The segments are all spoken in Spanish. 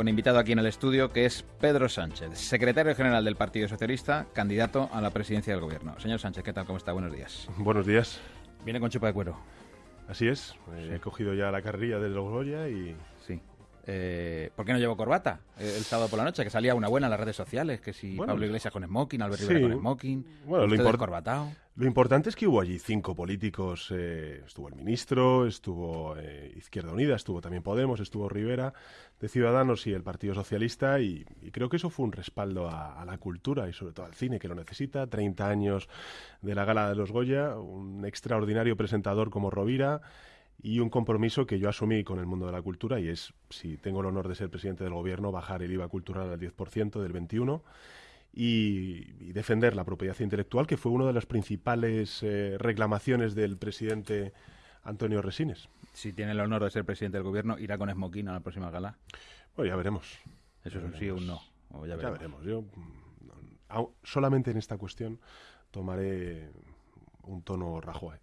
con invitado aquí en el estudio, que es Pedro Sánchez, secretario general del Partido Socialista, candidato a la presidencia del Gobierno. Señor Sánchez, ¿qué tal? ¿Cómo está? Buenos días. Buenos días. Viene con chupa de cuero. Así es. He cogido ya la carrilla de los Goya y... Sí. Eh, ¿Por qué no llevo corbata eh, el sábado por la noche? Que salía una buena en las redes sociales, que si Pablo Iglesias con smoking, Albert Rivera con smoking, bueno, lo corbatado. Lo importante es que hubo allí cinco políticos. Eh, estuvo el ministro, estuvo eh, Izquierda Unida, estuvo también Podemos, estuvo Rivera de Ciudadanos y el Partido Socialista. Y, creo que eso fue un respaldo a, la cultura y sobre todo al cine que lo necesita. 30 años de la Gala de los Goya, un extraordinario presentador como Rovira y un compromiso que yo asumí con el mundo de la cultura y es, si tengo el honor de ser presidente del gobierno, bajar el IVA cultural al 10% del 21% y, defender la propiedad intelectual, que fue una de las principales eh, reclamaciones del presidente Antonio Resines. Si tiene el honor de ser presidente del gobierno, ¿irá con Smoking a la próxima gala? Bueno, ya veremos. Eso es un sí o un no. ya, veremos. Yo mm, solamente en esta cuestión tomaré un tono Rajoy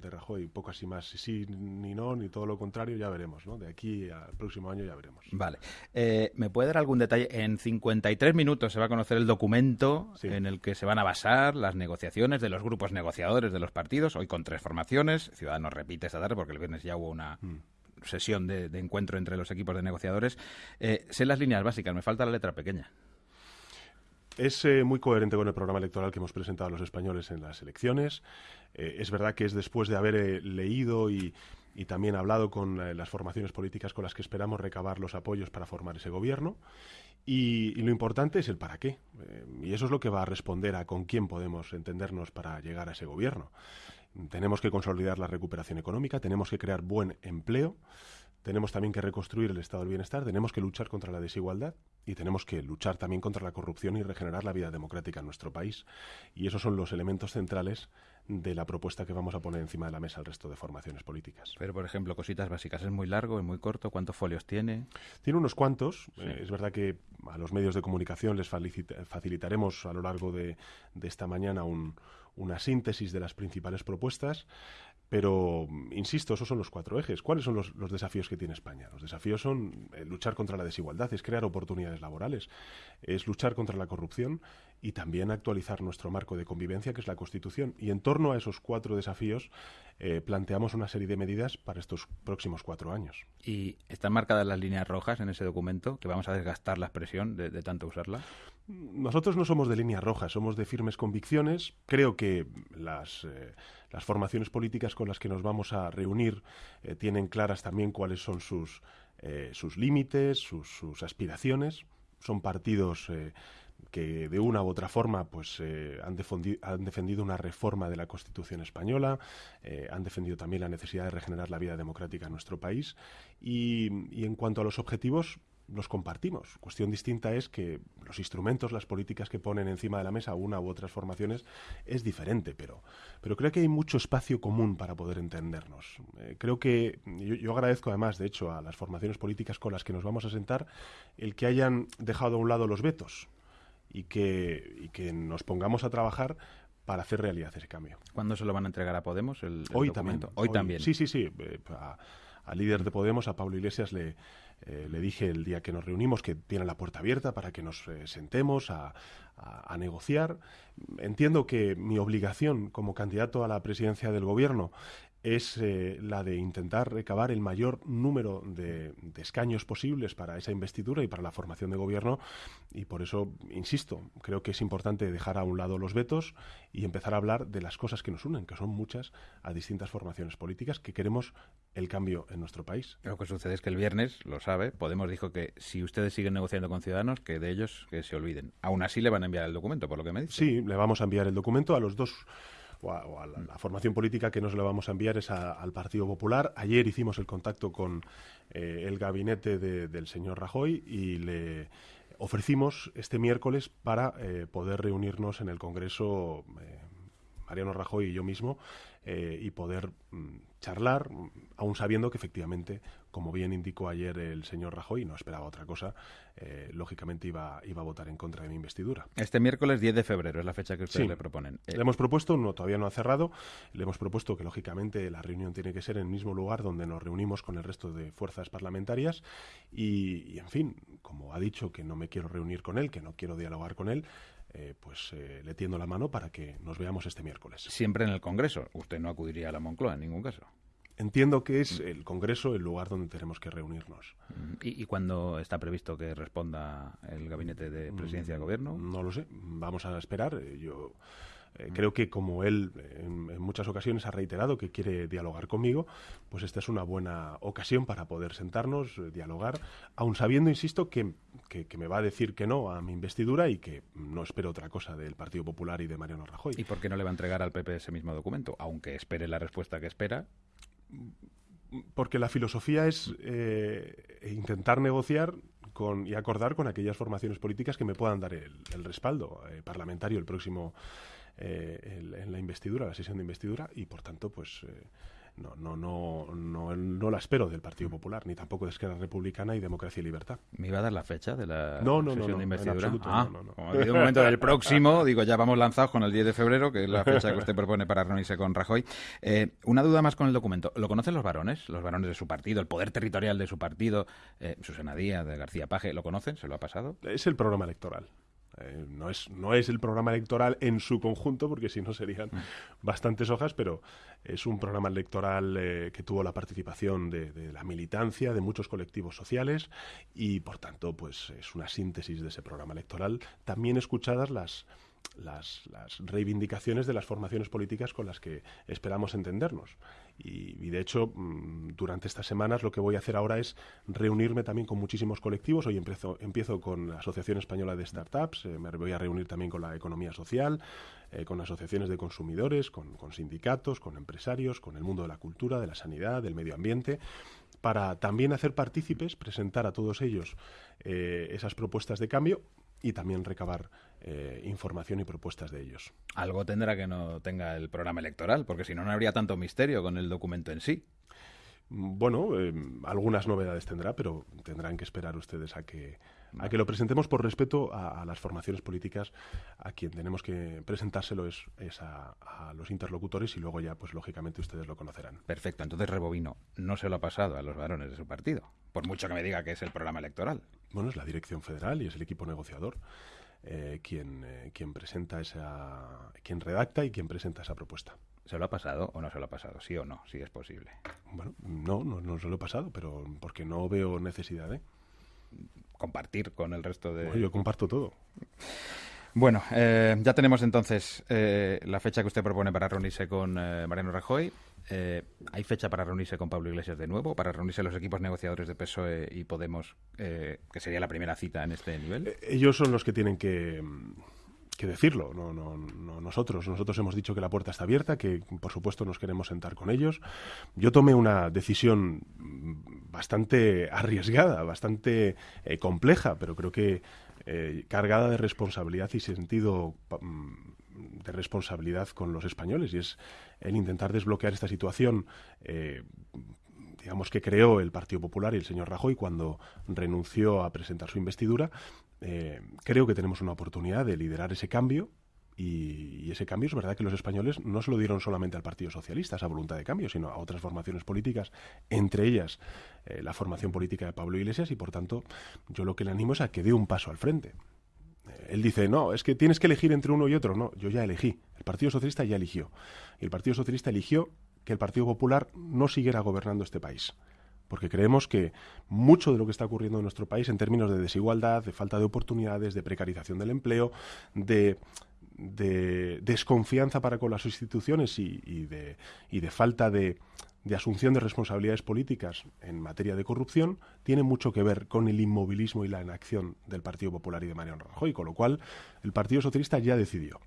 de Rajoy, poco así más. Si sí ni no, ni todo lo contrario, ya veremos, ¿no? De aquí al próximo año ya veremos. Vale. Eh, ¿Me puede dar algún detalle? En 53 minutos se va a conocer el documento en el que se van a basar las negociaciones de los grupos negociadores de los partidos, hoy con tres formaciones. Ciudadanos repite esta tarde porque el viernes ya hubo una... Mm. sesión de, encuentro entre los equipos de negociadores. Eh, sé las líneas básicas, me falta la letra pequeña. Es eh, muy coherente con el programa electoral que hemos presentado a los españoles en las elecciones. Eh, es verdad que es después de haber eh, leído y, también hablado con las formaciones políticas con las que esperamos recabar los apoyos para formar ese gobierno. Y, lo importante es el para qué. y eso es lo que va a responder a con quién podemos entendernos para llegar a ese gobierno. Tenemos que consolidar la recuperación económica, tenemos que crear buen empleo, tenemos también que reconstruir el estado del bienestar, tenemos que luchar contra la desigualdad y tenemos que luchar también contra la corrupción y regenerar la vida democrática en nuestro país. Y esos son los elementos centrales de la propuesta que vamos a poner encima de la mesa al resto de formaciones políticas. Pero, por ejemplo, cositas básicas. ¿Es muy largo, es muy corto? ¿Cuántos folios tiene? Tiene unos cuantos. Eh, es verdad que a los medios de comunicación les facilitaremos a lo largo de, esta mañana una síntesis de las principales propuestas. Pero, insisto, esos son los cuatro ejes. ¿Cuáles son los, desafíos que tiene España? Los desafíos son eh, luchar contra la desigualdad, es crear oportunidades laborales, es luchar contra la corrupción y también actualizar nuestro marco de convivencia, que es la Constitución. Y en torno a esos cuatro desafíos eh, planteamos una serie de medidas para estos próximos cuatro años. ¿Y están marcadas las líneas rojas en ese documento, que vamos a desgastar la expresión de, tanto usarla? Nosotros no somos de líneas rojas, somos de firmes convicciones. Creo que las... Eh, formaciones políticas con las que nos vamos a reunir eh, tienen claras también cuáles son sus, eh, sus límites, sus, aspiraciones. Son partidos que de una u otra forma pues han, defendido una reforma de la Constitución española, han defendido también la necesidad de regenerar la vida democrática en nuestro país y en cuanto a los objetivos los compartimos. Cuestión distinta es que los instrumentos, las políticas que ponen encima de la mesa una u otras formaciones es diferente, pero, pero creo que hay mucho espacio común para poder entendernos. Eh, creo que yo, agradezco además, de hecho, a las formaciones políticas con las que nos vamos a sentar el que hayan dejado a un lado los vetos y que, y que nos pongamos a trabajar para hacer realidad ese cambio. ¿Cuándo se lo van a entregar a Podemos? El, hoy también. Hoy, también. Sí, sí, sí. Eh, al líder de Podemos, a Pablo Iglesias, le, eh, le dije el día que nos reunimos que tiene la puerta abierta para que nos eh, sentemos a, negociar. Entiendo que mi obligación como candidato a la presidencia del gobierno es eh, la de intentar recabar el mayor número de, escaños posibles para esa investidura y para la formación de gobierno y por eso, insisto, creo que es importante dejar a un lado los vetos y empezar a hablar de las cosas que nos unen, que son muchas, a distintas formaciones políticas que queremos el cambio en nuestro país. Lo que sucede es que el viernes, lo sabe, Podemos dijo que si ustedes siguen negociando con Ciudadanos, que de ellos que se olviden. Aún así le van a enviar el documento, por lo que me dice. Sí, le vamos a enviar el documento a los dos a, la, formación política que nos lo vamos a enviar es al Partido Popular. Ayer hicimos el contacto con eh, el gabinete del señor Rajoy y le ofrecimos este miércoles para eh, poder reunirnos en el Congreso. Eh, Mariano Rajoy y yo mismo, y poder mm, charlar, aún sabiendo que efectivamente, como bien indicó ayer el señor Rajoy, no esperaba otra cosa, eh, lógicamente iba, iba a votar en contra de mi investidura. Este miércoles 10 de febrero es la fecha que ustedes le proponen. Le hemos propuesto, no, todavía no ha cerrado, le hemos propuesto que lógicamente la reunión tiene que ser en el mismo lugar donde nos reunimos con el resto de fuerzas parlamentarias y, en fin, como como ha dicho que no me quiero reunir con él, que no quiero dialogar con él, eh, pues eh, le tiendo la mano para que nos veamos este miércoles. Siempre en el Congreso. Usted no acudiría a la Moncloa en ningún caso. Entiendo que es el Congreso el lugar donde tenemos que reunirnos. ¿Y, cuándo está previsto que responda el gabinete de presidencia de gobierno? No lo sé. Vamos a esperar. Eh, yo eh, creo que como él en, muchas ocasiones ha reiterado que quiere dialogar conmigo, pues esta es una buena ocasión para poder sentarnos, eh, dialogar, aun sabiendo, insisto, que, que, me va a decir que no a mi investidura y que no espero otra cosa del Partido Popular y de Mariano Rajoy. ¿Y por qué no le va a entregar al PP ese mismo documento? Aunque espere la respuesta que espera, porque la filosofía es eh, intentar negociar con, y acordar con aquellas formaciones políticas que me puedan dar el, respaldo eh, parlamentario el próximo eh, en la investidura, la sesión de investidura, y por tanto, pues no, no, no, no, no la espero del Partido Popular, ni tampoco de Esquerra Republicana y Democracia y Libertad. ¿Me iba a dar la fecha de la no, no, sesión de investidura? ah, no, no, Como ha habido un momento del próximo, digo, ya vamos lanzados con el 10 de febrero, que es la fecha que usted propone para reunirse con Rajoy. Eh, una duda más con el documento. ¿Lo conocen los varones? Los varones de su partido, el poder territorial de su partido, eh, Susana Díaz, de García Paje, ¿lo conocen? ¿Se lo ha pasado? Es el programa electoral. Eh, no, es, no es el programa electoral en su conjunto, porque si no serían bastantes hojas, pero es un programa electoral eh, que tuvo la participación de, de, la militancia, de muchos colectivos sociales, y por tanto, pues es una síntesis de ese programa electoral. También escuchadas las las, reivindicaciones de las formaciones políticas con las que esperamos entendernos. Y, de hecho, mm, durante estas semanas lo que voy a hacer ahora es reunirme también con muchísimos colectivos. Hoy empiezo, empiezo con la Asociación Española de Startups, eh, me voy a reunir también con la economía social, eh, con asociaciones de consumidores, con, sindicatos, con empresarios, con el mundo de la cultura, de la sanidad, del medio ambiente para también hacer partícipes, presentar a todos ellos eh, esas propuestas de cambio y también recabar eh, información y propuestas de ellos. Algo tendrá que no tenga el programa electoral, porque si no, no habría tanto misterio con el documento en sí. Bueno, eh, algunas novedades tendrá, pero tendrán que esperar ustedes a que, a que lo presentemos por respeto a, las formaciones políticas. A quien tenemos que presentárselo es, es a, a, los interlocutores y luego ya, pues lógicamente, ustedes lo conocerán. Perfecto. Entonces, Rebovino no se lo ha pasado a los varones de su partido, por mucho que me diga que es el programa electoral. Bueno, es la dirección federal y es el equipo negociador. Eh, quien, eh, quien presenta esa, quien redacta y quien presenta esa propuesta. ¿Se lo ha pasado o no se lo ha pasado? ¿Sí o no? Si es posible. Bueno, no, no, no se lo he pasado, pero porque no veo necesidad de compartir con el resto de. yo comparto todo. Bueno, eh, ya tenemos entonces la fecha que usted propone para reunirse con Mariano Rajoy. Eh, ¿Hay fecha para reunirse con Pablo Iglesias de nuevo? ¿Para reunirse los equipos negociadores de PSOE y Podemos, eh, que sería la primera cita en este nivel? Eh, ellos son los que tienen que, decirlo, no, no, no, nosotros. Nosotros hemos dicho que la puerta está abierta, que por supuesto nos queremos sentar con ellos. Yo tomé una decisión bastante arriesgada, bastante compleja, pero creo que cargada de responsabilidad y sentido mm, de responsabilidad con los españoles y es el intentar desbloquear esta situación. Eh, digamos que creó el Partido Popular y el señor Rajoy cuando renunció a presentar su investidura, eh, creo que tenemos una oportunidad de liderar ese cambio y, ese cambio es verdad que los españoles no se lo dieron solamente al Partido Socialista, esa voluntad de cambio, sino a otras formaciones políticas, entre ellas eh, la formación política de Pablo Iglesias, y por tanto yo lo que le animo es a que dé un paso al frente él dice, no, es que tienes que elegir entre uno y otro. No, yo ya elegí. El Partido Socialista ya eligió. Y el Partido Socialista eligió que el Partido Popular no siguiera gobernando este país. Porque creemos que mucho de lo que está ocurriendo en nuestro país en términos de desigualdad, de falta de oportunidades, de precarización del empleo, de, desconfianza para con las instituciones y, de, falta de, de asunción de responsabilidades políticas en materia de corrupción tiene mucho que ver con el inmovilismo y la inacción del Partido Popular y de Mariano Rajoy, con lo cual el Partido Socialista ya decidió.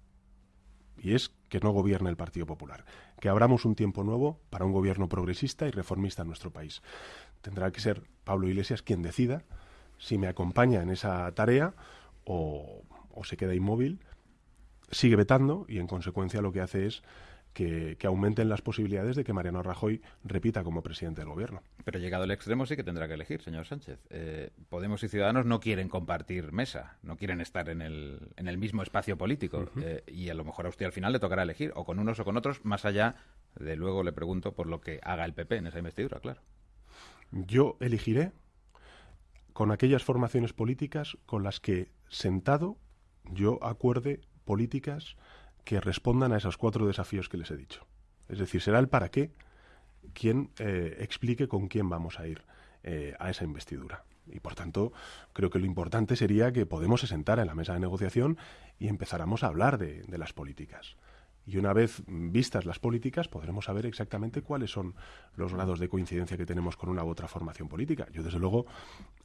Y es que no gobierna el Partido Popular, que abramos un tiempo nuevo para un gobierno progresista y reformista en nuestro país. Tendrá que ser Pablo Iglesias quien decida si me acompaña en esa tarea o, o se queda inmóvil, sigue vetando y en consecuencia lo que hace es que, aumenten las posibilidades de que Mariano Rajoy repita como presidente del gobierno. Pero llegado al extremo sí que tendrá que elegir, señor Sánchez. Eh, Podemos y Ciudadanos no quieren compartir mesa, no quieren estar en el, en el mismo espacio político. Eh, y a lo mejor a usted al final le tocará elegir, o con unos o con otros, más allá de luego le pregunto por lo que haga el PP en esa investidura, claro. Yo elegiré con aquellas formaciones políticas con las que sentado yo acuerde políticas que respondan a esos cuatro desafíos que les he dicho. Es decir, será el para qué quien eh, explique con quién vamos a ir eh, a esa investidura. Y por tanto, creo que lo importante sería que Podemos se sentara en la mesa de negociación y empezáramos a hablar de las políticas. Y una vez vistas las políticas, podremos saber exactamente cuáles son los grados de coincidencia que tenemos con una u otra formación política. Yo, desde luego,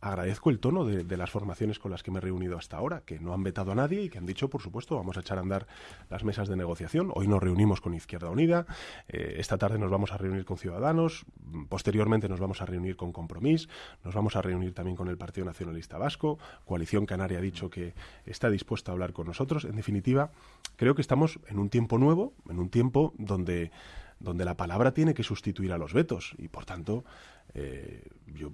agradezco el tono de, las formaciones con las que me he reunido hasta ahora, que no han vetado a nadie y que han dicho, por supuesto, vamos a echar a andar las mesas de negociación. Hoy nos reunimos con Izquierda Unida, eh, esta tarde nos vamos a reunir con Ciudadanos, posteriormente nos vamos a reunir con Compromís, nos vamos a reunir también con el Partido Nacionalista Vasco, Coalición Canaria ha dicho que está dispuesta a hablar con nosotros. En definitiva, creo que estamos en un tiempo nuevo en un tiempo donde, donde la palabra tiene que sustituir a los vetos. Y por tanto, eh, yo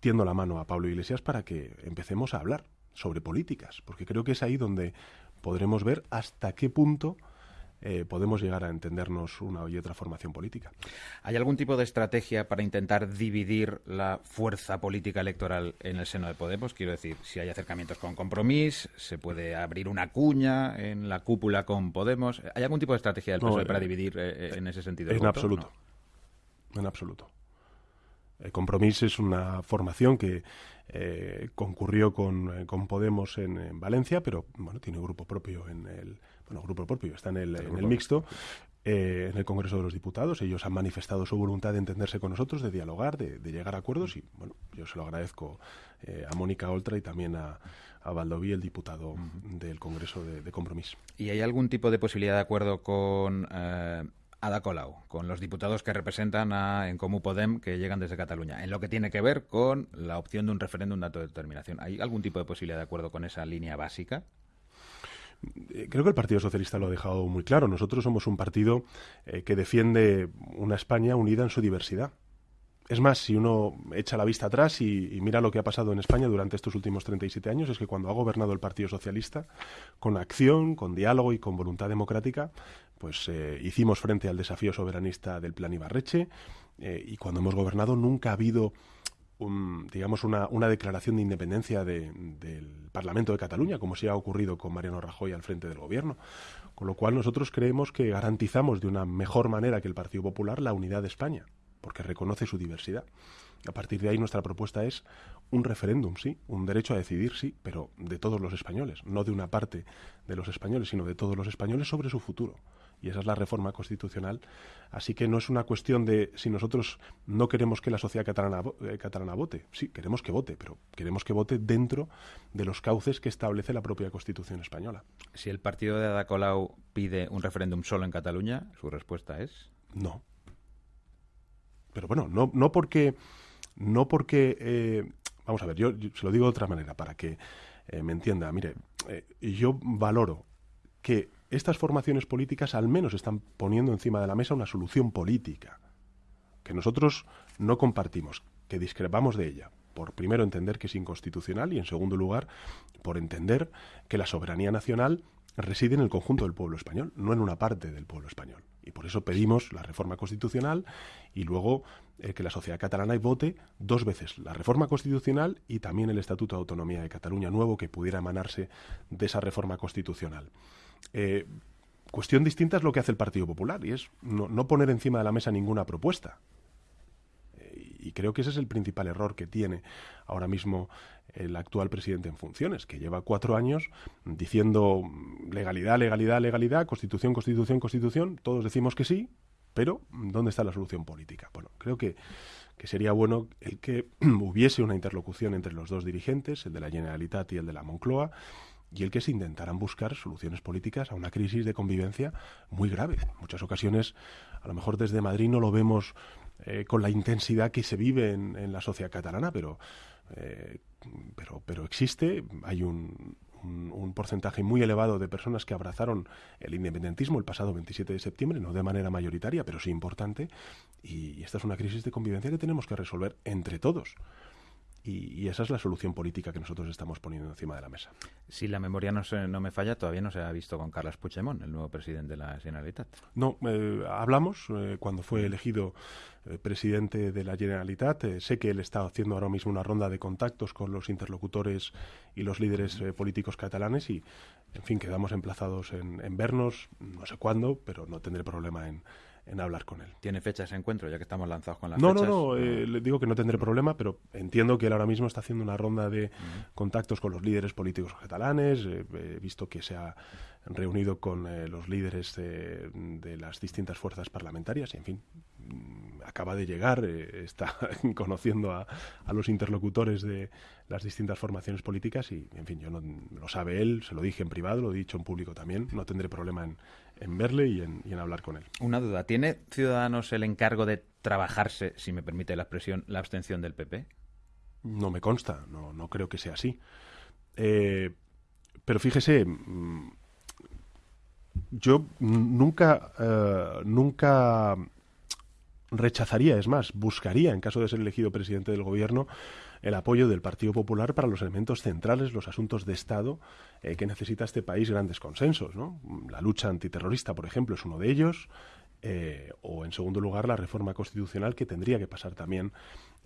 tiendo la mano a Pablo Iglesias para que empecemos a hablar sobre políticas, porque creo que es ahí donde podremos ver hasta qué punto eh, podemos llegar a entendernos una y otra formación política. ¿Hay algún tipo de estrategia para intentar dividir la fuerza política electoral en el seno de Podemos? Quiero decir, si hay acercamientos con Compromís, se puede abrir una cuña en la cúpula con Podemos. ¿Hay algún tipo de estrategia del PSOE para eh, dividir eh, en ese sentido? En absoluto. En absoluto. El Compromís es una formación que concurrió con, Podemos en, Valencia, pero bueno, tiene grupo propio en el bueno, grupo propio, está en el, en el mixto, eh, en el Congreso de los Diputados. Ellos han manifestado su voluntad de entenderse con nosotros, de dialogar, de, llegar a acuerdos y, bueno, yo se lo agradezco eh, a Mónica Oltra y también a, a Valdoví, el diputado del Congreso de, de, Compromís. ¿Y hay algún tipo de posibilidad de acuerdo con... Eh, Ada Colau, con los diputados que representan a En Comú Podem que llegan desde Cataluña, en lo que tiene que ver con la opción de un referéndum de autodeterminación. ¿Hay algún tipo de posibilidad de acuerdo con esa línea básica? Eh, creo que el Partido Socialista lo ha dejado muy claro. Nosotros somos un partido eh, que defiende una España unida en su diversidad. Es más, si uno echa la vista atrás y, mira lo que ha pasado en España durante estos últimos 37 años, es que cuando ha gobernado el Partido Socialista, con acción, con diálogo y con voluntad democrática, pues eh, hicimos frente al desafío soberanista del Plan Ibarreche y cuando hemos gobernado nunca ha habido digamos, una, una, declaración de independencia del Parlamento de Cataluña, como si ha ocurrido con Mariano Rajoy al frente del gobierno. Con lo cual nosotros creemos que garantizamos de una mejor manera que el Partido Popular la unidad de España, porque reconoce su diversidad. A partir de ahí nuestra propuesta es un referéndum, sí, un derecho a decidir, sí, pero de todos los españoles, no de una parte de los españoles, sino de todos los españoles sobre su futuro y esa es la reforma constitucional. Así que no es una cuestión de si nosotros no queremos que la sociedad catalana, eh, catalana vote. Sí, queremos que vote, pero queremos que vote dentro de los cauces que establece la propia Constitución española. Si el partido de Ada Colau pide un referéndum solo en Cataluña, su respuesta es no. Pero bueno, no, no porque no porque eh, vamos a ver, yo, se lo digo de otra manera para que eh, me entienda. Mire, yo valoro que estas formaciones políticas al menos están poniendo encima de la mesa una solución política que nosotros no compartimos, que discrepamos de ella. Por primero entender que es inconstitucional y en segundo lugar por entender que la soberanía nacional reside en el conjunto del pueblo español, no en una parte del pueblo español. Y por eso pedimos la reforma constitucional y luego eh, que la sociedad catalana vote dos veces la reforma constitucional y también el Estatuto de Autonomía de Cataluña nuevo que pudiera emanarse de esa reforma constitucional. Eh, cuestión distinta es lo que hace el Partido Popular y es no, poner encima de la mesa ninguna propuesta. Eh, y creo que ese es el principal error que tiene ahora mismo el actual presidente en funciones, que lleva cuatro años diciendo legalidad, legalidad, legalidad, constitución, constitución, constitución. Todos decimos que sí, pero ¿dónde está la solución política? Bueno, creo que, que sería bueno el que hubiese una interlocución entre los dos dirigentes, el de la Generalitat y el de la Moncloa, y el que se intentaran buscar soluciones políticas a una crisis de convivencia muy grave. En muchas ocasiones, a lo mejor desde Madrid no lo vemos eh, con la intensidad que se vive en, la sociedad catalana, pero, eh, pero, pero existe, hay un, porcentaje muy elevado de personas que abrazaron el independentismo el pasado 27 de septiembre, no de manera mayoritaria, pero sí importante, y esta es una crisis de convivencia que tenemos que resolver entre todos. Y, esa es la solución política que nosotros estamos poniendo encima de la mesa. Si la memoria no, no me falla, todavía no se ha visto con Carles Puigdemont, el nuevo presidente de la Generalitat. No, eh, hablamos eh, cuando fue elegido eh, presidente de la Generalitat. sé que él está haciendo ahora mismo una ronda de contactos con los interlocutores y los líderes políticos catalanes y, en fin, quedamos emplazados en vernos, no sé cuándo, pero no tendré problema en en hablar con él. ¿Tiene fecha ese encuentro, ya que estamos lanzados con las no, fechas? No, no, eh, le digo que no tendré problema, pero entiendo que él ahora mismo está haciendo una ronda de contactos con los líderes políticos catalanes. Eh, he visto que se ha reunido con eh, los líderes de, las distintas fuerzas parlamentarias y, en fin, mm, acaba de llegar, está conociendo a, los interlocutores de las distintas formaciones políticas y, en fin, yo no, lo sabe él, se lo dije en privado, lo he dicho en público también, no tendré problema en, en verle y en, y en hablar con él. Una duda, ¿tiene Ciudadanos el encargo de trabajarse, si me permite la expresión, la abstención del PP? No me consta, no, no creo que sea así. Eh, pero fíjese, mm, yo nunca, eh, nunca rechazaría, es más, buscaría, en caso de ser elegido presidente del gobierno, el apoyo del Partido Popular para los elementos centrales, los asuntos de Estado eh, que necesita este país grandes consensos. ¿no? La lucha antiterrorista, por ejemplo, es uno de ellos. Eh, o, en segundo lugar, la reforma constitucional que tendría que pasar también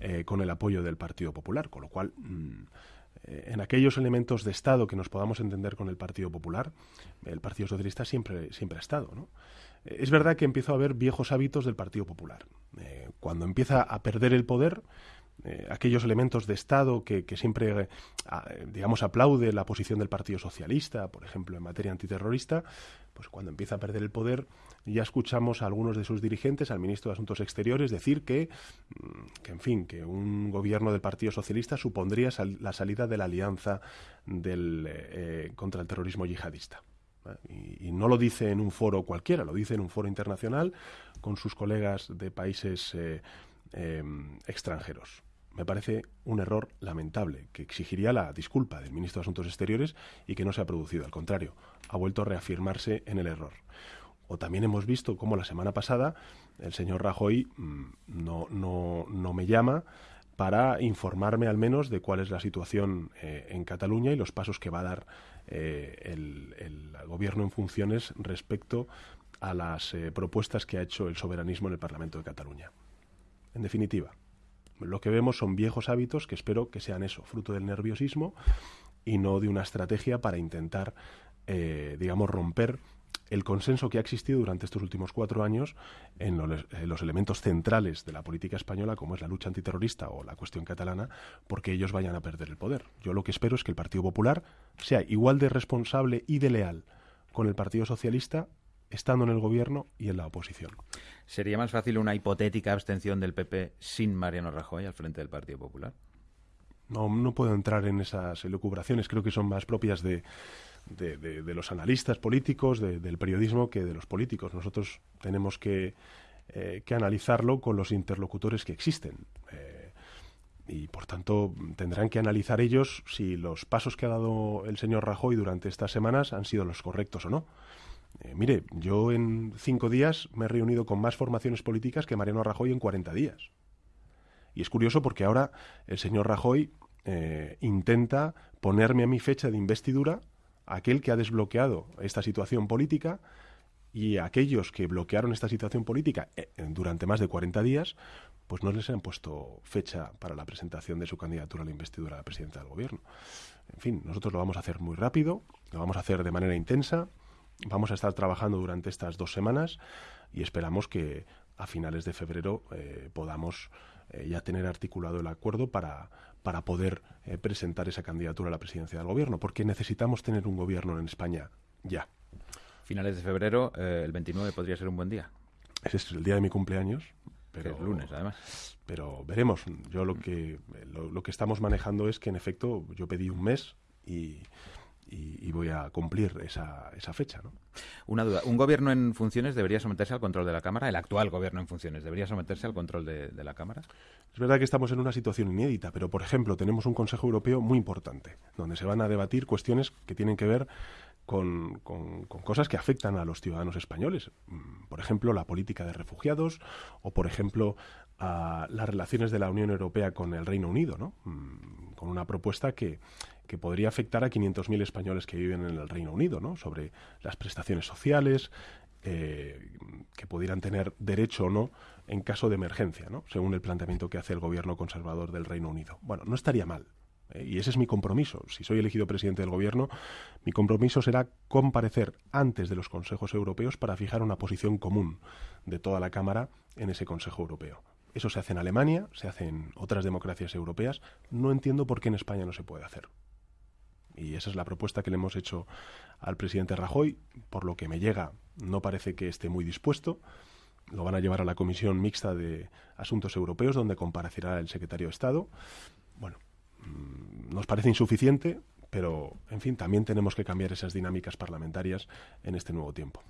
eh, con el apoyo del Partido Popular. Con lo cual, mm, en aquellos elementos de Estado que nos podamos entender con el Partido Popular, el Partido Socialista siempre, siempre ha estado. ¿no? Es verdad que empiezo a ver viejos hábitos del Partido Popular. cuando empieza a perder el poder, eh, aquellos elementos de Estado que, siempre, eh, digamos, aplaude la posición del Partido Socialista, por ejemplo, en materia antiterrorista, pues cuando empieza a perder el poder, ya escuchamos a algunos de sus dirigentes, al ministro de Asuntos Exteriores, decir que, mm, que en fin, que un gobierno del Partido Socialista supondría la salida de la alianza del, eh, contra el terrorismo yihadista. Y, no lo dice en un foro cualquiera, lo dice en un foro internacional con sus colegas de países extranjeros me parece un error lamentable que exigiría la disculpa del ministro de Asuntos Exteriores y que no se ha producido. Al contrario, ha vuelto a reafirmarse en el error. O también hemos visto cómo la semana pasada el señor Rajoy mm, no, no, no me llama para informarme al menos de cuál es la situación eh, en Cataluña y los pasos que va a dar eh, el, gobierno en funciones respecto a las eh, propuestas que ha hecho el soberanismo en el Parlamento de Cataluña. En definitiva, lo que vemos son viejos hábitos que espero que sean eso, fruto del nerviosismo y no de una estrategia para intentar, eh, digamos, romper el consenso que ha existido durante estos últimos cuatro años en los, elementos centrales de la política española, como es la lucha antiterrorista o la cuestión catalana, porque ellos vayan a perder el poder. Yo lo que espero es que el Partido Popular sea igual de responsable y de leal con el Partido Socialista estando en el gobierno y en la oposición. ¿Sería más fácil una hipotética abstención del PP sin Mariano Rajoy al frente del Partido Popular? No, no puedo entrar en esas elucubraciones, creo que son más propias de, de, los analistas políticos, del periodismo, que de los políticos. Nosotros tenemos que, eh, que analizarlo con los interlocutores que existen. Eh, y por tanto tendrán que analizar ellos si los pasos que ha dado el señor Rajoy durante estas semanas han sido los correctos o no. Eh, mire, yo en cinco días me he reunido con más formaciones políticas que Mariano Rajoy en 40 días. Y es curioso porque ahora el señor Rajoy eh, intenta ponerme a mi fecha de investidura aquel que ha desbloqueado esta situación política y aquellos que bloquearon esta situación política eh, durante más de 40 días, pues no les han puesto fecha para la presentación de su candidatura a la investidura a la presidencia del gobierno. En fin, nosotros lo vamos a hacer muy rápido, lo vamos a hacer de manera intensa, Vamos a estar trabajando durante estas dos semanas y esperamos que a finales de febrero eh, podamos eh, ya tener articulado el acuerdo para, para poder eh, presentar esa candidatura a la presidencia del gobierno, porque necesitamos tener un gobierno en España ya. Finales de febrero, el 29 podría ser un buen día. Ese es el día de mi cumpleaños. Pero, es lunes, además. Pero veremos. Yo lo que, lo que estamos manejando es que, en efecto, yo pedí un mes y, y, voy a cumplir esa, esa fecha. ¿no? Una duda. ¿Un gobierno en funciones debería someterse al control de la Cámara? ¿El actual gobierno en funciones debería someterse al control de, la Cámara? Es verdad que estamos en una situación inédita, pero por ejemplo tenemos un Consejo Europeo muy importante, donde se van a debatir cuestiones que tienen que ver con, con, cosas que afectan a los ciudadanos españoles. Mm, por ejemplo, la política de refugiados o, por ejemplo, a las relaciones de la Unión Europea con el Reino Unido, ¿no? Mm, con una propuesta que, que podría afectar a 500.000 españoles que viven en el Reino Unido, ¿no? sobre las prestaciones sociales, eh, que pudieran tener derecho o no en caso de emergencia, ¿no? según el planteamiento que hace el gobierno conservador del Reino Unido. Bueno, no estaría mal. ¿eh? y ese es mi compromiso. Si soy elegido presidente del gobierno, mi compromiso será comparecer antes de los consejos europeos para fijar una posición común de toda la Cámara en ese Consejo Europeo. Eso se hace en Alemania, se hace en otras democracias europeas. No entiendo por qué en España no se puede hacer. Y esa es la propuesta que le hemos hecho al presidente Rajoy. Por lo que me llega, no parece que esté muy dispuesto. Lo van a llevar a la Comisión Mixta de Asuntos Europeos, donde comparecerá el secretario de Estado. Bueno, mm, nos parece insuficiente, pero, en fin, también tenemos que cambiar esas dinámicas parlamentarias en este nuevo tiempo.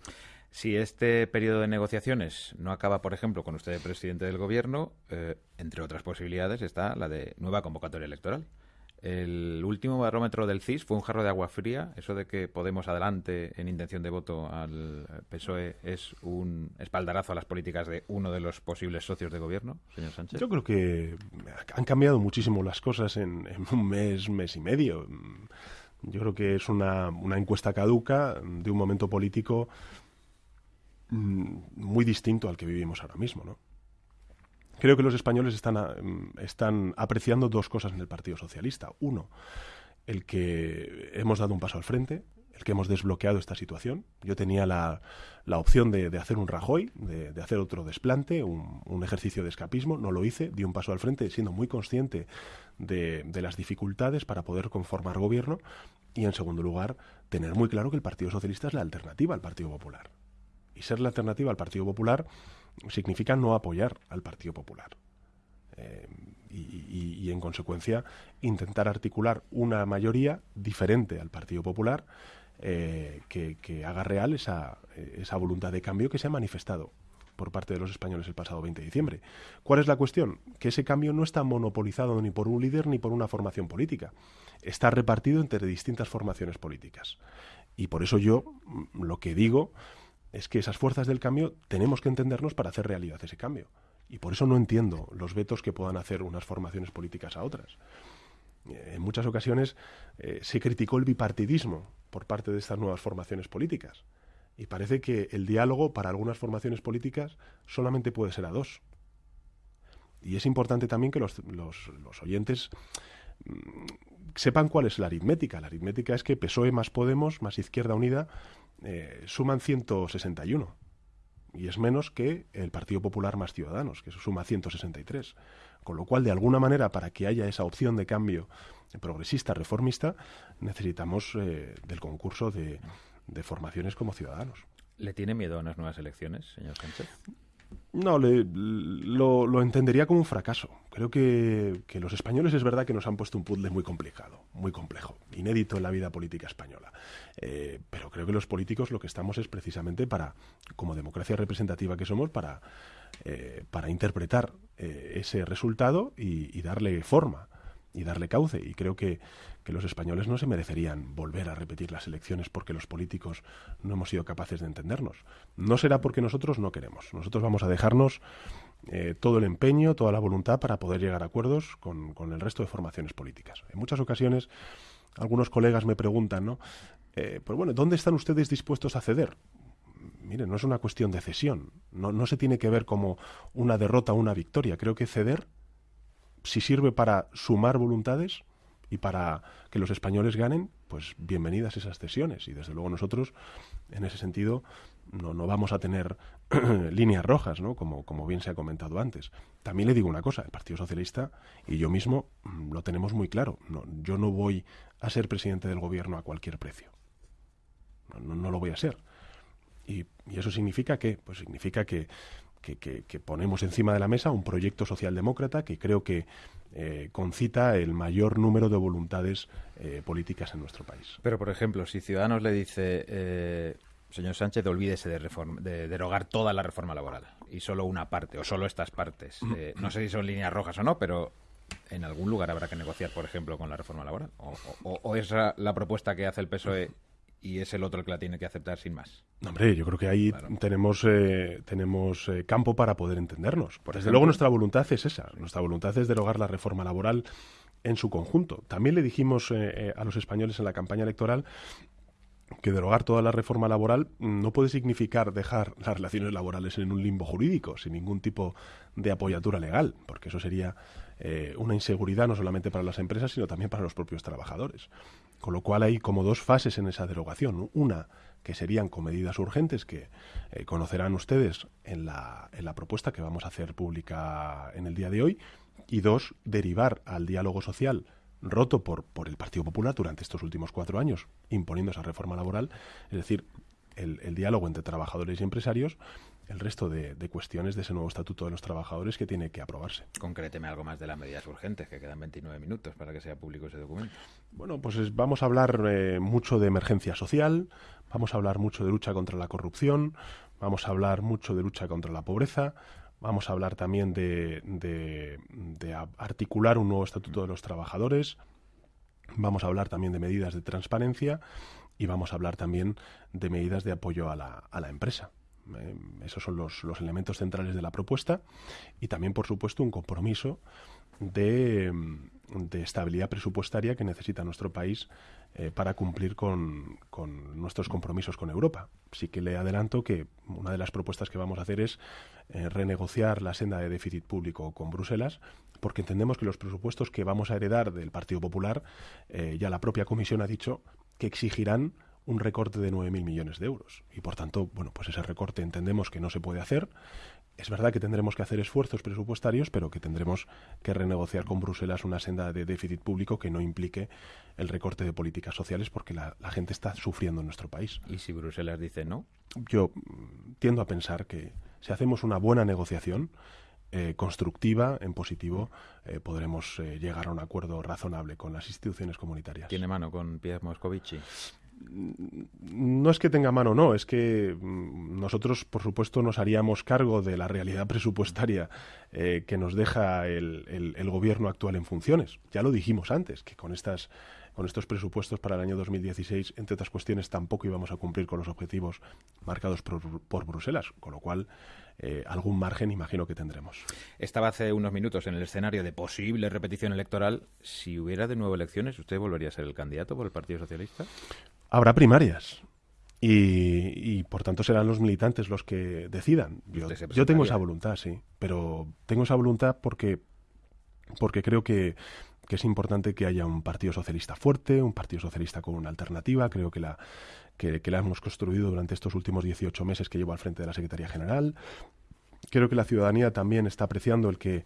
Si este periodo de negociaciones no acaba, por ejemplo, con usted presidente del Gobierno, eh, entre otras posibilidades está la de nueva convocatoria electoral. El último barómetro del CIS fue un jarro de agua fría. Eso de que Podemos adelante en intención de voto al PSOE es un espaldarazo a las políticas de uno de los posibles socios de gobierno, señor Sánchez. Yo creo que han cambiado muchísimo las cosas en, un mes, mes y medio. Yo creo que es una, encuesta caduca de un momento político mm, muy distinto al que vivimos ahora mismo, ¿no? Creo que los españoles están, mm, están apreciando dos cosas en el Partido Socialista. Uno, el que hemos dado un paso al frente, el que hemos desbloqueado esta situación. Yo tenía la, la opción de, de, hacer un Rajoy, de, hacer otro desplante, un, un, ejercicio de escapismo. No lo hice, di un paso al frente siendo muy consciente de, de, las dificultades para poder conformar gobierno. Y en segundo lugar, tener muy claro que el Partido Socialista es la alternativa al Partido Popular. Y ser la alternativa al Partido Popular significa no apoyar al Partido Popular. Eh, y, en consecuencia intentar articular una mayoría diferente al Partido Popular eh, que, que, haga real esa, esa voluntad de cambio que se ha manifestado por parte de los españoles el pasado 20 de diciembre. ¿Cuál es la cuestión? Que ese cambio no está monopolizado ni por un líder ni por una formación política. Está repartido entre distintas formaciones políticas. Y por eso yo mm, lo que digo es que esas fuerzas del cambio tenemos que entendernos para hacer realidad ese cambio. Y por eso no entiendo los vetos que puedan hacer unas formaciones políticas a otras. Eh, en muchas ocasiones eh, se criticó el bipartidismo por parte de estas nuevas formaciones políticas. Y parece que el diálogo para algunas formaciones políticas solamente puede ser a dos. Y es importante también que los, los, los oyentes mmm, sepan cuál es la aritmética. La aritmética es que PSOE más Podemos más Izquierda Unida eh, suman 161 y es menos que el Partido Popular más Ciudadanos, que suma 163. Con lo cual, de alguna manera, para que haya esa opción de cambio progresista, reformista, necesitamos eh, del concurso de, de formaciones como ciudadanos. ¿Le tiene miedo a unas nuevas elecciones, señor Sánchez? No, le, lo, lo, entendería como un fracaso. Creo que, los españoles es verdad que nos han puesto un puzzle muy complicado, muy complejo, inédito en la vida política española. Eh, pero creo que los políticos lo que estamos es precisamente para, como democracia representativa que somos, para, eh, para interpretar eh, ese resultado y darle forma y darle cauce. Y creo que, que, los españoles no se merecerían volver a repetir las elecciones porque los políticos no hemos sido capaces de entendernos. No será porque nosotros no queremos. Nosotros vamos a dejarnos eh, todo el empeño, toda la voluntad para poder llegar a acuerdos con, con, el resto de formaciones políticas. En muchas ocasiones algunos colegas me preguntan, ¿no? Eh, pues bueno, ¿dónde están ustedes dispuestos a ceder? Mire, no es una cuestión de cesión, no, no se tiene que ver como una derrota o una victoria. Creo que ceder si sirve para sumar voluntades y para que los españoles ganen, pues bienvenidas esas cesiones. Y desde luego nosotros, en ese sentido, no, no vamos a tener líneas rojas, ¿no? Como, como bien se ha comentado antes. También le digo una cosa, el Partido Socialista y yo mismo mm, lo tenemos muy claro. No, yo no voy a ser presidente del gobierno a cualquier precio. No, lo voy a ser. Y, eso significa que, pues significa que que, que, que, ponemos encima de la mesa un proyecto socialdemócrata que creo que eh, concita el mayor número de voluntades eh, políticas en nuestro país. Pero, por ejemplo, si Ciudadanos le dice, eh, señor Sánchez, olvídese de, reforma, de, derogar toda la reforma laboral y solo una parte o solo estas partes, eh, no sé si son líneas rojas o no, pero en algún lugar habrá que negociar, por ejemplo, con la reforma laboral. O, o, o es la propuesta que hace el PSOE y es el otro el que la tiene que aceptar sin más. hombre, yo creo que ahí tenemos, eh, tenemos eh, campo para poder entendernos. Desde luego nuestra voluntad es esa. Nuestra voluntad es derogar la reforma laboral en su conjunto. También le dijimos eh, a los españoles en la campaña electoral que derogar toda la reforma laboral no puede significar dejar las relaciones laborales en un limbo jurídico, sin ningún tipo de apoyatura legal, porque eso sería eh, una inseguridad no solamente para las empresas, sino también para los propios trabajadores. Con lo cual hay como dos fases en esa derogación. Una, que serían con medidas urgentes que eh, conocerán ustedes en la, en la propuesta que vamos a hacer pública en el día de hoy, y dos, derivar al diálogo social roto por, por el Partido Popular durante estos últimos cuatro años, imponiendo esa reforma laboral, es decir, el, diálogo entre trabajadores y empresarios, el resto de, cuestiones de ese nuevo estatuto de los trabajadores que tiene que aprobarse. Concréteme algo más de las medidas urgentes, que quedan 29 minutos para que sea público ese documento. Bueno, pues vamos a hablar eh, mucho de emergencia social, vamos a hablar mucho de lucha contra la corrupción, vamos a hablar mucho de lucha contra la pobreza, Vamos a hablar también de, de, articular un nuevo estatuto de los trabajadores. Vamos a hablar también de medidas de transparencia y vamos a hablar también de medidas de apoyo a la, a la empresa. Eh, esos son los, elementos centrales de la propuesta y también, por supuesto, un compromiso de, estabilidad presupuestaria que necesita nuestro país eh, para cumplir con, nuestros compromisos con Europa. Sí que le adelanto que una de las propuestas que vamos a hacer es eh, renegociar la senda de déficit público con Bruselas, porque entendemos que los presupuestos que vamos a heredar del Partido Popular, ya la propia Comisión ha dicho que exigirán un recorte de 9.000 millones de euros. Y por tanto, bueno, pues ese recorte entendemos que no se puede hacer, es verdad que tendremos que hacer esfuerzos presupuestarios, pero que tendremos que renegociar con Bruselas una senda de déficit público que no implique el recorte de políticas sociales, porque la, gente está sufriendo en nuestro país. ¿Y si Bruselas dice no? Yo tiendo a pensar que si hacemos una buena negociación, eh, constructiva, en positivo, eh, podremos eh, llegar a un acuerdo razonable con las instituciones comunitarias. ¿Tiene mano con Pierre Moscovici? No es que tenga mano, no, es que mm, nosotros, por supuesto, nos haríamos cargo de la realidad presupuestaria eh, que nos deja el, gobierno actual en funciones. Ya lo dijimos antes, que con estas con estos presupuestos para el año 2016, entre otras cuestiones, tampoco íbamos a cumplir con los objetivos marcados por, Bruselas, con lo cual eh, algún margen imagino que tendremos. Estaba hace unos minutos en el escenario de posible repetición electoral. Si hubiera de nuevo elecciones, ¿usted volvería a ser el candidato por el Partido Socialista? Habrá primarias. Y, por tanto serán los militantes los que decidan. Yo, tengo esa voluntad, sí, pero tengo esa voluntad porque, porque creo que, es importante que haya un partido socialista fuerte, un partido socialista con una alternativa. Creo que la, que, que la hemos construido durante estos últimos 18 meses que llevo al frente de la Secretaría General. Creo que la ciudadanía también está apreciando el que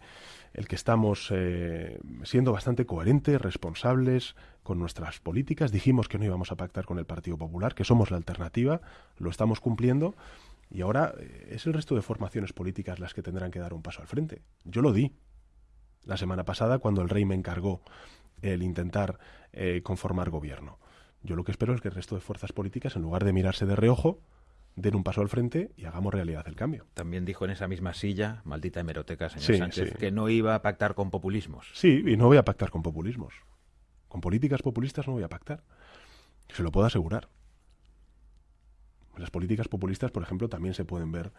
el que estamos eh, siendo bastante coherentes, responsables con nuestras políticas. Dijimos que no íbamos a pactar con el Partido Popular, que somos la alternativa, lo estamos cumpliendo. Y ahora eh, es el resto de formaciones políticas las que tendrán que dar un paso al frente. Yo lo di la semana pasada cuando el rey me encargó el intentar eh, conformar gobierno. Yo lo que espero es que el resto de fuerzas políticas, en lugar de mirarse de reojo, den un paso al frente y hagamos realidad el cambio. También dijo en esa misma silla, maldita hemeroteca, señor Sánchez, que no iba a pactar con populismos. Sí, y no voy a pactar con populismos. Con políticas populistas no voy a pactar. Se lo puedo asegurar. Las políticas populistas, por ejemplo, también se pueden ver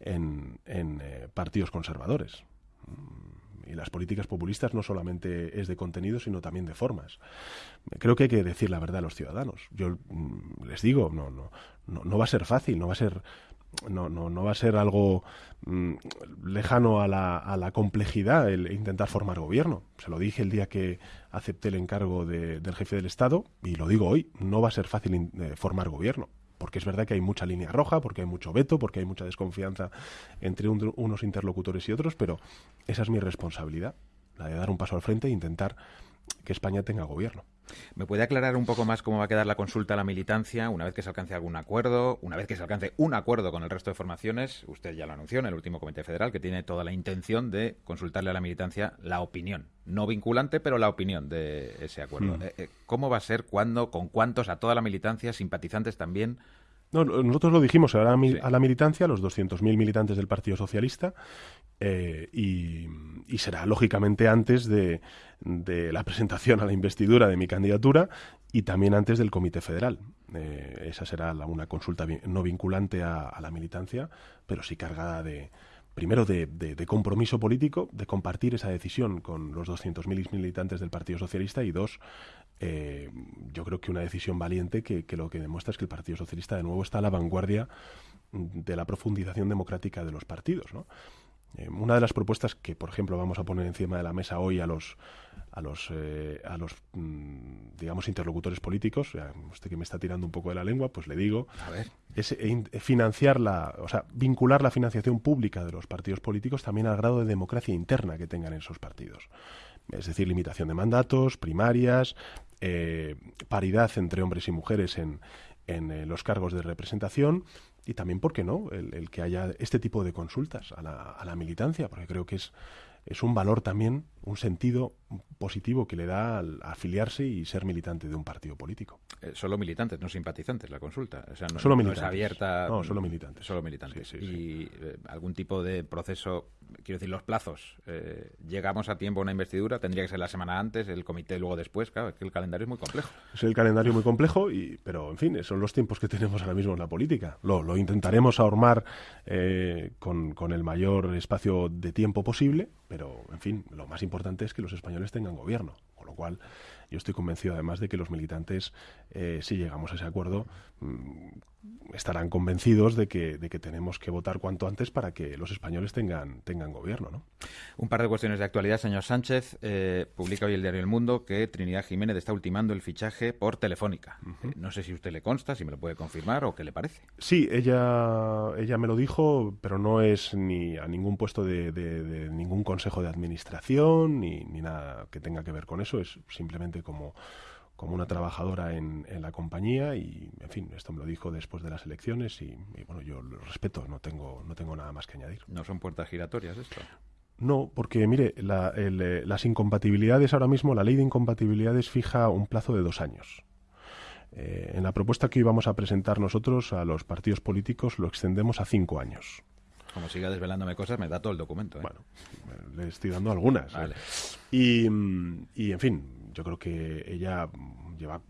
en, eh, partidos conservadores. Y las políticas populistas no solamente es de contenido, sino también de formas. Creo que hay que decir la verdad a los ciudadanos. Yo mm, les digo, no, no, no, va a ser fácil, no va a ser no, no, no va a ser algo mm, lejano a la, a la, complejidad el intentar formar gobierno. Se lo dije el día que acepté el encargo del jefe del Estado y lo digo hoy, no va a ser fácil eh, formar gobierno porque es verdad que hay mucha línea roja, porque hay mucho veto, porque hay mucha desconfianza entre unos interlocutores y otros, pero esa es mi responsabilidad, la de dar un paso al frente e intentar que España tenga gobierno. ¿Me puede aclarar un poco más cómo va a quedar la consulta a la militancia una vez que se alcance algún acuerdo, una vez que se alcance un acuerdo con el resto de formaciones? Usted ya lo anunció en el último Comité Federal que tiene toda la intención de consultarle a la militancia la opinión, no vinculante, pero la opinión de ese acuerdo. Hmm. Eh, eh, ¿Cómo va a ser, cuándo, con cuántos, a toda la militancia, simpatizantes también? No, nosotros lo dijimos a la, a la militancia, los 200.000 militantes del Partido Socialista, eh, y, será lógicamente antes de, la presentación a la investidura de mi candidatura y también antes del Comité Federal. Eh, esa será una consulta no vinculante a, la militancia, pero sí cargada de, primero de, compromiso político, de compartir esa decisión con los 200.000 militantes del Partido Socialista y dos, eh, yo creo que una decisión valiente que, que, lo que demuestra es que el Partido Socialista de nuevo está a la vanguardia de la profundización democrática de los partidos. ¿no? Eh, una de las propuestas que, por ejemplo, vamos a poner encima de la mesa hoy a los a los eh, a los mm, digamos interlocutores políticos, usted que me está tirando un poco de la lengua, pues le digo, es eh, financiar la, o sea, vincular la financiación pública de los partidos políticos también al grado de democracia interna que tengan esos partidos. Es decir, limitación de mandatos, primarias, paridad entre hombres y mujeres en, en los cargos de representación y también, ¿por qué no?, el, que haya este tipo de consultas a la, a la militancia, porque creo que es, es un valor también, un sentido positivo que le da al afiliarse y ser militante de un partido político. Eh, solo militantes, no simpatizantes, la consulta. O sea, no, solo militantes. es abierta. No, solo militantes. Solo militantes. y eh, algún tipo de proceso, quiero decir, los plazos. Eh, llegamos a tiempo a una investidura, tendría que ser la semana antes, el comité luego después. Claro, es que el calendario es muy complejo. Es el calendario muy complejo, y, pero en fin, son los tiempos que tenemos ahora mismo en la política. Lo, lo intentaremos ahormar con, con el mayor espacio de tiempo posible, pero en fin, lo más importante es que los españoles tengan gobierno, con lo cual yo estoy convencido además de que los militantes, eh, si llegamos a ese acuerdo, estarán convencidos de que, de que tenemos que votar cuanto antes para que los españoles tengan, tengan gobierno. ¿no? Un par de cuestiones de actualidad, señor Sánchez. Eh, publica hoy el diario El Mundo que Trinidad Jiménez está ultimando el fichaje por Telefónica. Eh, no sé si usted le consta, si me lo puede confirmar o qué le parece. Sí, ella, ella me lo dijo, pero no es ni a ningún puesto de, de ningún consejo de administración ni, ni nada que tenga que ver con eso. Es simplemente como, como una trabajadora en, en, la compañía y, en fin, esto me lo dijo después de las elecciones y, bueno, yo lo respeto, no tengo, no tengo nada más que añadir. ¿No son puertas giratorias esto? No, porque mire, la, eh, las incompatibilidades ahora mismo, la ley de incompatibilidades fija un plazo de dos años. Eh, en la propuesta que íbamos a presentar nosotros a los partidos políticos lo extendemos a cinco años. Como siga desvelándome cosas, me da todo el documento. ¿eh? Bueno, le estoy dando algunas. Y, y, en fin, yo creo que ella lleva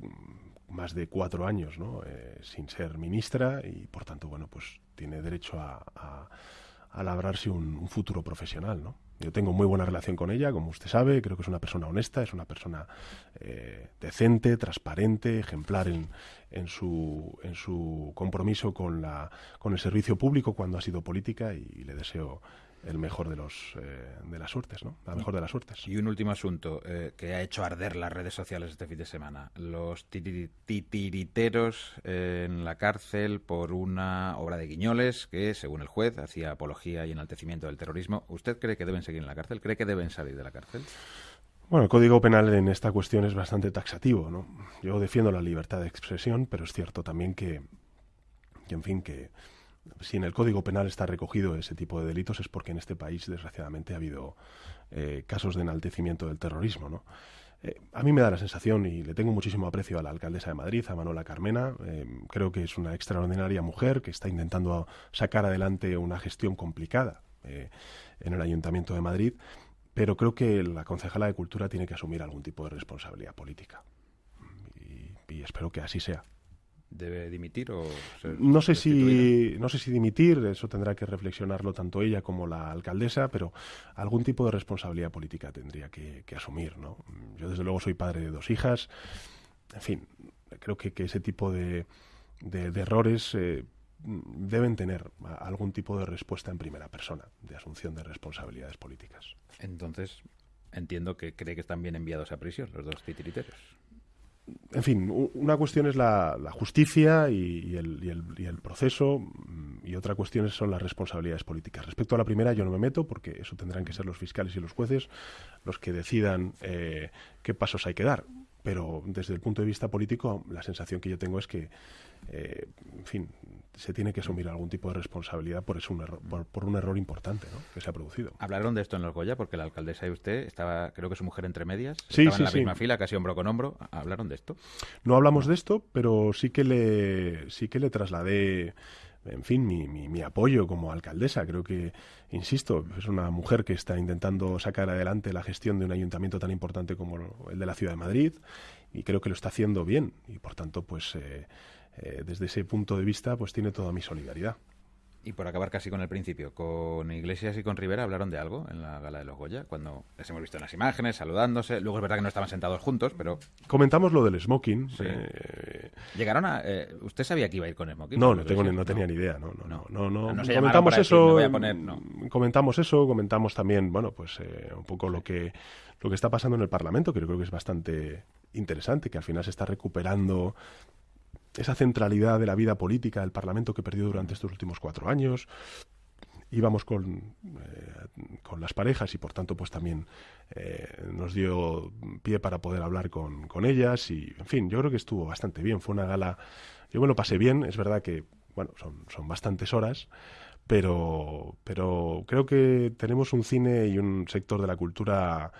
más de cuatro años. Eh, sin ser ministra y por tanto bueno pues tiene derecho a, labrarse un, futuro profesional yo tengo muy buena relación con ella como usted sabe creo que es una persona honesta es una persona eh, decente transparente ejemplar en, en su en su compromiso con la con el servicio público cuando ha sido política y le deseo el mejor de los eh, de las suertes, ¿no? La mejor de las suertes. Y un último asunto eh, que ha hecho arder las redes sociales este fin de semana: los titiriteros en la cárcel por una obra de Guiñoles que, según el juez, hacía apología y enaltecimiento del terrorismo. ¿Usted cree que deben seguir en la cárcel? ¿Cree que deben salir de la cárcel? Bueno, el Código Penal en esta cuestión es bastante taxativo, ¿no? Yo defiendo la libertad de expresión, pero es cierto también que, que en fin, que si en el Código Penal está recogido ese tipo de delitos es porque en este país, desgraciadamente, ha habido eh, casos de enaltecimiento del terrorismo. Eh, a mí me da la sensación, y le tengo muchísimo aprecio a la alcaldesa de Madrid, a Manuela Carmena, eh, creo que es una extraordinaria mujer que está intentando sacar adelante una gestión complicada en el Ayuntamiento de Madrid, pero creo que la concejala de Cultura tiene que asumir algún tipo de responsabilidad política. y espero que así sea debe dimitir o no sé si no sé si dimitir eso tendrá que reflexionarlo tanto ella como la alcaldesa pero algún tipo de responsabilidad política tendría que, asumir no yo desde luego soy padre de dos hijas en fin creo que, ese tipo de, de, errores eh, deben tener algún tipo de respuesta en primera persona de asunción de responsabilidades políticas. Entonces entiendo que cree que están bien enviados a prisión los dos titiriteros en fin, una cuestión es la, justicia y, el, proceso mm, y otra cuestión son las responsabilidades políticas. Respecto a la primera yo no me meto porque eso tendrán que ser los fiscales y los jueces los que decidan eh, qué pasos hay que dar. Pero desde el punto de vista político la sensación que yo tengo es que, eh, en fin, se tiene que asumir algún tipo de responsabilidad por, eso un error, por, un error importante que se ha producido. Hablaron de esto en los Goya, porque la alcaldesa y usted estaba, creo que su mujer entre medias, sí, en la misma fila, casi hombro con hombro. ¿Hablaron de esto? No hablamos de esto, pero sí que le, sí que le trasladé en fin, mi, apoyo como alcaldesa. Creo que, insisto, es una mujer que está intentando sacar adelante la gestión de un ayuntamiento tan importante como el de la Ciudad de Madrid y creo que lo está haciendo bien y, por tanto, pues eh, eh, desde ese punto de vista, pues tiene toda mi solidaridad. Y por acabar casi con el principio, con Iglesias y con Rivera hablaron de algo en la gala de los Goya, cuando les hemos visto en las imágenes, saludándose. Luego es verdad que no estaban sentados juntos, pero. Comentamos lo del smoking. Eh, Llegaron a. Eh, ¿Usted sabía que iba a ir con smoking? No, no, tengo, no tenía ni idea. No, no, no. no, no, comentamos eso. comentamos eso, comentamos también, bueno, pues eh, un poco lo que lo que está pasando en el Parlamento, que yo creo que es bastante interesante, que al final se está recuperando esa centralidad de la vida política del Parlamento que perdió durante estos últimos cuatro años. Íbamos con, eh, con las parejas y por tanto pues también eh, nos dio pie para poder hablar con, con, ellas y en fin, yo creo que estuvo bastante bien. Fue una gala, yo me lo pasé bien, es verdad que bueno, son, son bastantes horas, pero, pero creo que tenemos un cine y un sector de la cultura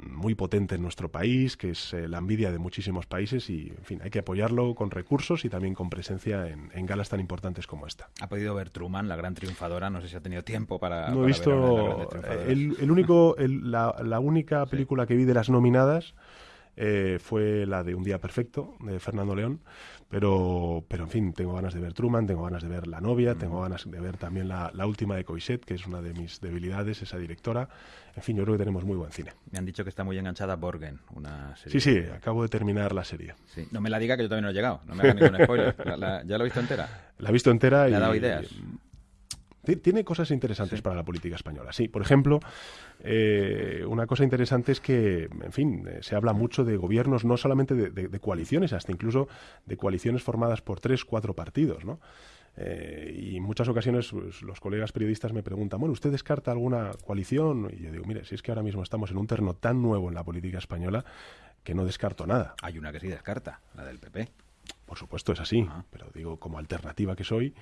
muy potente en nuestro país, que es eh, la envidia de muchísimos países y, en fin, hay que apoyarlo con recursos y también con presencia en, galas tan importantes como esta. ¿Ha podido ver Truman, la gran triunfadora? No sé si ha tenido tiempo para... No he visto... el, único, la, la, única película que vi de las nominadas eh, fue la de Un Día Perfecto, de Fernando León, pero, pero en fin, tengo ganas de ver Truman, tengo ganas de ver La Novia, tengo ganas de ver también la, última de Coixet, que es una de mis debilidades, esa directora. En fin, yo creo que tenemos muy buen cine. Me han dicho que está muy enganchada Borgen, una serie. Sí, sí, acabo de terminar la serie. Sí. No me la diga que yo todavía no he llegado, no me haga ningún spoiler. ¿Ya la he visto entera? La he visto entera y... ha dado ideas? Tiene cosas interesantes para la política española. Sí, por ejemplo, eh, una cosa interesante es que, en fin, eh, se habla mucho de gobiernos, no solamente de, coaliciones, hasta incluso de coaliciones formadas por tres, cuatro partidos, ¿no? Eh, y en muchas ocasiones pues, los colegas periodistas me preguntan, bueno, ¿usted descarta alguna coalición? Y yo digo, mire, si es que ahora mismo estamos en un terreno tan nuevo en la política española que no descarto nada. Hay una que sí descarta, la del PP. Por supuesto es así, ah. pero digo, como alternativa que soy,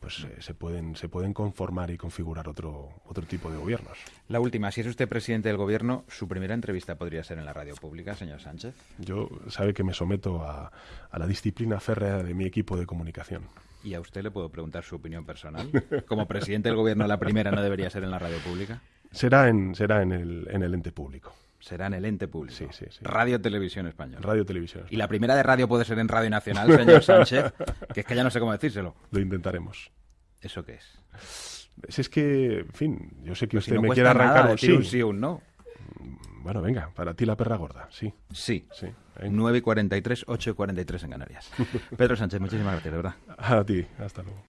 pues eh, se, pueden, se pueden conformar y configurar otro, otro tipo de gobiernos. La última, si es usted presidente del gobierno, su primera entrevista podría ser en la radio pública, señor Sánchez. Yo sabe que me someto a, a la disciplina férrea de mi equipo de comunicación. ¿Y a usted le puedo preguntar su opinión personal? Como presidente del gobierno, la primera no debería ser en la radio pública. Será en, será en, el, en el ente público será en el ente público. Sí, sí, sí. Radio Televisión Española. Radio Televisión. Y la primera de radio puede ser en Radio Nacional, señor Sánchez, que es que ya no sé cómo decírselo. Lo intentaremos. ¿Eso qué es? Si es que, en fin, yo sé que usted me quiere arrancar un sí. un sí un no. Bueno, venga, para ti la perra gorda, sí. Sí. sí 9 y 43, 8 y 43 en Canarias. Pedro Sánchez, muchísimas gracias, de verdad. A ti, hasta luego.